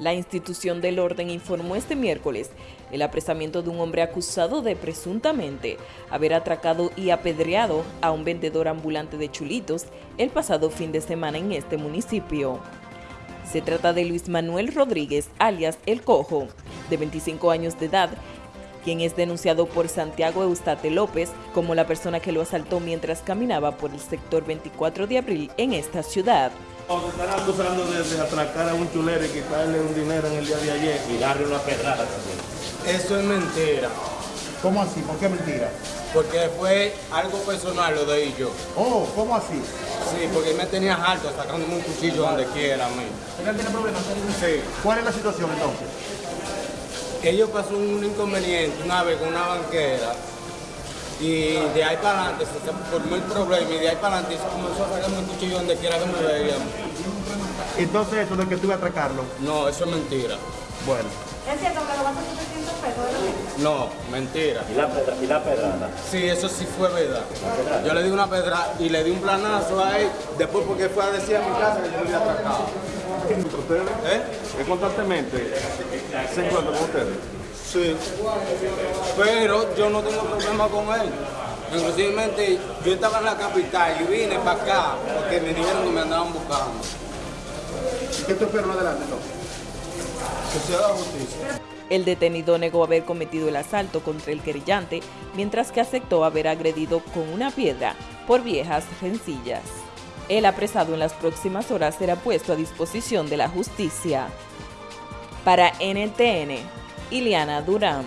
La institución del orden informó este miércoles el apresamiento de un hombre acusado de presuntamente haber atracado y apedreado a un vendedor ambulante de chulitos el pasado fin de semana en este municipio. Se trata de Luis Manuel Rodríguez, alias El Cojo, de 25 años de edad, quien es denunciado por Santiago Eustate López como la persona que lo asaltó mientras caminaba por el sector 24 de abril en esta ciudad. Están acusando de, de, atracar a un chulero y quitarle un dinero en el día de ayer y darle una pedrada también. Eso es mentira. ¿Cómo así? ¿Por qué mentira? Porque fue algo personal lo de ellos. Oh, ¿cómo así? Sí, porque me tenía harto sacándome un cuchillo donde quiera a mí. ¿Él tiene problemas? Sí. ¿Cuál es la situación entonces? Ellos pasó un inconveniente una vez con una banquera y de ahí para adelante se formó el problema y de ahí para adelante se comenzó a sacarme un cuchillo donde quiera que me veían. Entonces eso de que tuve a atracarlo. No, eso es mentira. Bueno. ¿Es cierto que lo vas a 700 pesos de lo No, mentira. ¿Y la, pedra, ¿Y la pedrada? Sí, eso sí fue verdad. Yo le di una pedrada y le di un planazo a él, después porque fue a decir a mi casa que yo lo había atracado. ¿Ustedes? ¿Eh? ¿Es constantemente se encuentran con ustedes? Sí. Pero yo no tengo problema con él. Inclusive yo estaba en la capital y vine para acá porque me dijeron que me andaban buscando. ¿Y qué tú esperas adelante entonces? Que se haga justicia. El detenido negó haber cometido el asalto contra el querellante, mientras que aceptó haber agredido con una piedra por viejas rencillas. El apresado en las próximas horas será puesto a disposición de la justicia. Para NTN, Iliana Durán.